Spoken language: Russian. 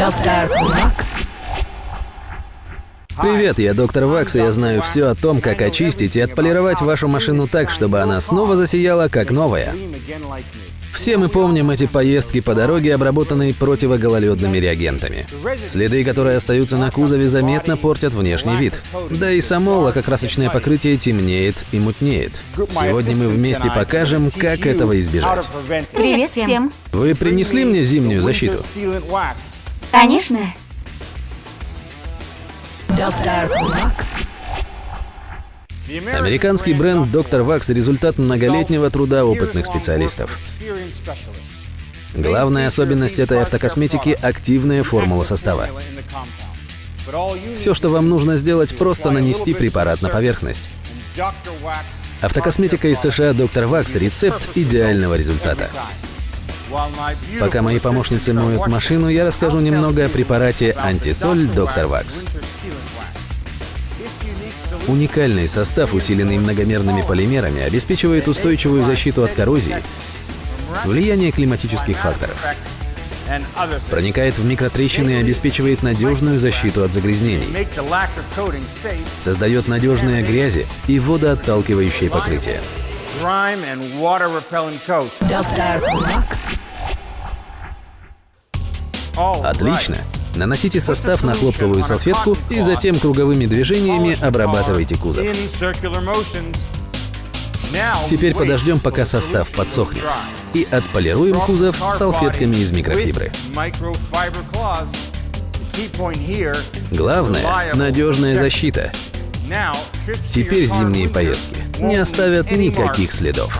Доктор Вакс. Привет, я доктор Вакс, и я знаю все о том, как очистить и отполировать вашу машину так, чтобы она снова засияла, как новая. Все мы помним эти поездки по дороге, обработанные противогололедными реагентами. Следы, которые остаются на кузове, заметно портят внешний вид. Да и само лакокрасочное покрытие темнеет и мутнеет. Сегодня мы вместе покажем, как этого избежать. Привет всем. Вы принесли мне зимнюю защиту? Конечно. Доктор Вакс. Американский бренд Dr. Wax – результат многолетнего труда опытных специалистов. Главная особенность этой автокосметики – активная формула состава. Все, что вам нужно сделать, просто нанести препарат на поверхность. Автокосметика из США Dr. Wax – рецепт идеального результата. Пока мои помощницы моют машину, я расскажу немного о препарате антисоль Dr. Wax. Уникальный состав, усиленный многомерными полимерами, обеспечивает устойчивую защиту от коррозии, влияния климатических факторов, проникает в микротрещины и обеспечивает надежную защиту от загрязнений, создает надежные грязи и водоотталкивающее покрытие. Доктор Вакс. Отлично! Наносите состав на хлопковую салфетку и затем круговыми движениями обрабатывайте кузов. Теперь подождем, пока состав подсохнет. И отполируем кузов салфетками из микрофибры. Главное — надежная защита. Теперь зимние поездки не оставят никаких следов.